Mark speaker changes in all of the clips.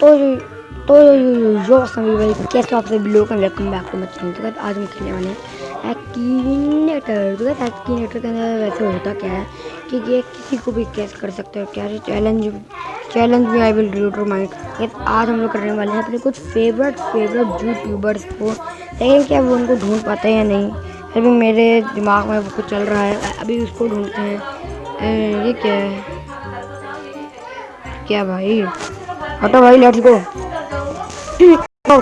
Speaker 1: तो तो यो जो भाई कैसे आप सभी लोग वेलकम बैक टू चैनल तो आज हम खेलने वाले हैं एक्कीनेटर तो एक्कीनेटर के अंदर वैसे होता क्या है कि ये किसी को भी कैस कर सकते हो क्या चैलेंज चैलेंज भी I will do to mind आज हम लोग करने वाले हैं अपने कुछ फेवरेट फेवरेट यूट्यूबर्स को लेकिन क्या वो उनको ढूंढ पाते हैं या नहीं अभी मेरे दिमाग में वो कुछ चल रहा है अभी उसको ढूंढते हैं ये क्या है क्या भाई हटो भाई लेट्स गो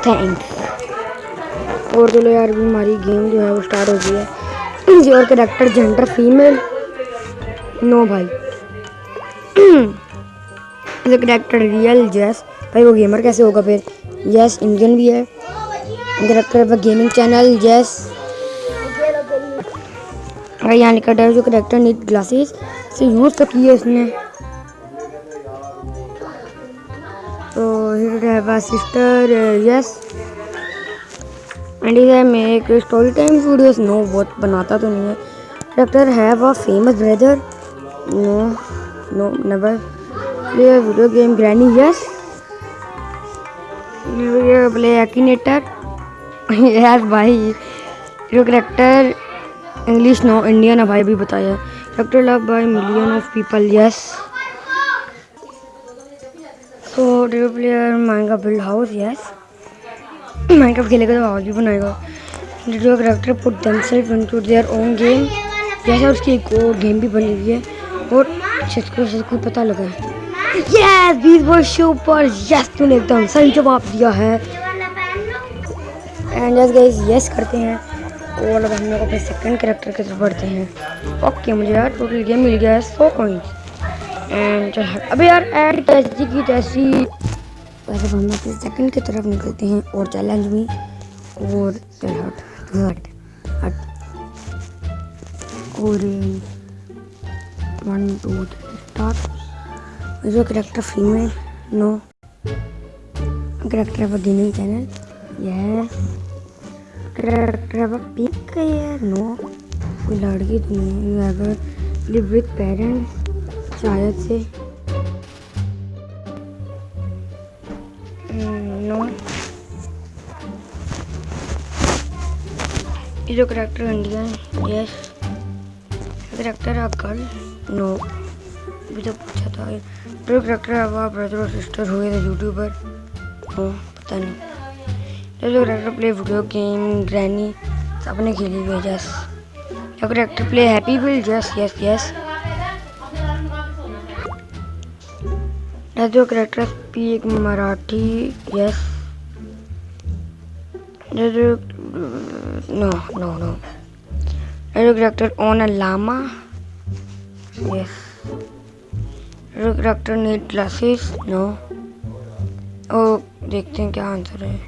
Speaker 1: थैंक्स और चलो यार भी हमारी गेम जो है वो स्टार्ट हो गई है। Your character gender female no भाई। करेक्टर रियल जैस भाई, वो गेमर कैसे होगा फिर? यस इंडियन भी है। Character of gaming channel yes अगर यहाँ लिखा है जो करेक्टर नीट ग्लासेस से यूज़ तो किए इसने। Here I have a sister uh, yes. And इधर मैं एक स्टोरी टाइम वीडियोस नो बहुत बनाता तो नहीं है। Doctor have a famous brother no no never play video game granny yes play Akinator यार भाई जो करेक्टर इंग्लिश नो इंडियन है भाई भी बताया। Doctor love by million of people yes so do player Minecraft build house yes Minecraft खेलेगा तो house भी बनाएगा। Your character put themselves into their own game जैसे उसकी एक और गेम भी बनी हुई है। और जिसको जिसको पता लगा। यस बीस बॉय शो पर यस तूने एकदम सही जवाब दिया है। एंड यस गाइस यस करते हैं। और अब हम लोग अपने सेकंड करेक्टर की तरफ़ बढ़ते हैं। ओके मुझे यार टोटल गेम मिल गया है, सौ पॉइंट्स एंड अबे यार, ऐड जैसी, की तैसी वैसे हम अपने सेकंड की तरफ़ निकलते हैं और चैलेंज भी और चल हट हट हट। और वन टू थ्री स्टार्ट जो character female no character of gaming channel यह करेक्टर ऑफ़ पिक नो कोई लड़की तो नहीं है लिव विद पेरेंट्स शायद से। नो hmm, ये जो character Indian yes character a girl no अभी तो पूछा था। जो करेक्टर अब ब्रदर और सिस्टर हुए थे यूट्यूबर नो पता नहीं। जो character play video game granny सबने खेली हुई है यस जो character play happy will yes yes yes जो character speak Marathi yes no no no जो character own a llama yes जो करेक्टर नीड ग्लासेस नो ओ देखते हैं क्या आंसर है।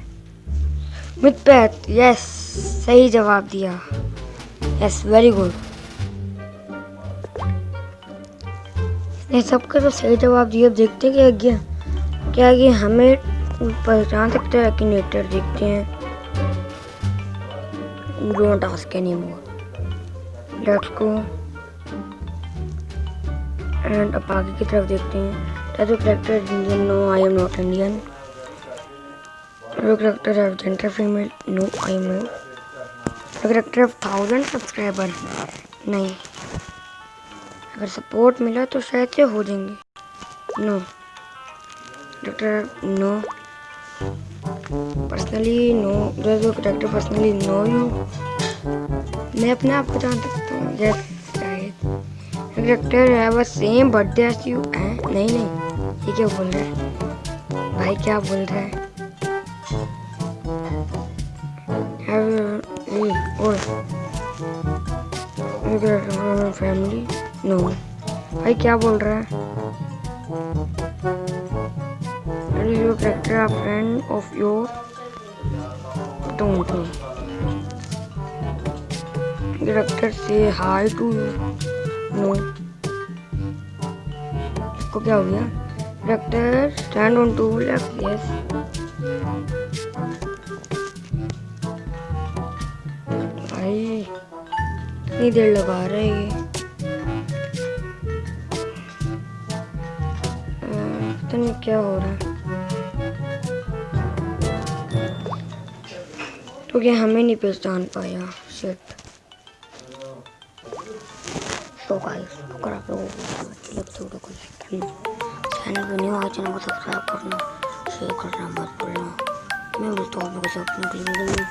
Speaker 1: मिथ यस सही जवाब दिया। यस वेरी गुड ये सबका तो सही जवाब दिया। अब देखते क्या गया क्या ये हमें पहचान सकते हैं कि नेटर देखते हैं। Don't ask any more let's go and अब आगे की तरफ़ देखते हैं। Tattoo character Indian no I am not Indian character of gender female no I am not character of thousand subscriber नहीं। अगर सपोर्ट मिला तो शायद से हो जाएँगे। No doctor no personally no doctor personally no you मैं अपने आप को जान सकता हूँ यस शायद। Doctor have a same birthday you नहीं नहीं। ये क्या बोल रहा है? भाई, क्या बोल रहा है? फैमिली नो भाई क्या बोल रहा है your character a friend of your don't know character से हाई टू नो इसको क्या हो गया character stand on two left yes भाई इतनी देर लगा रहे हैं पता नहीं क्या हो रहा है। तो ये हमें नहीं पहचान पाया शिट तो गाइस अगर आप लोगों को अच्छी लगती है तो लाइक करना चैनल पर न्यू आए चैनल को सब्सक्राइब करना शेयर करना मत भूलना। मैं मिलता हूँ आप लोगों से अपने में।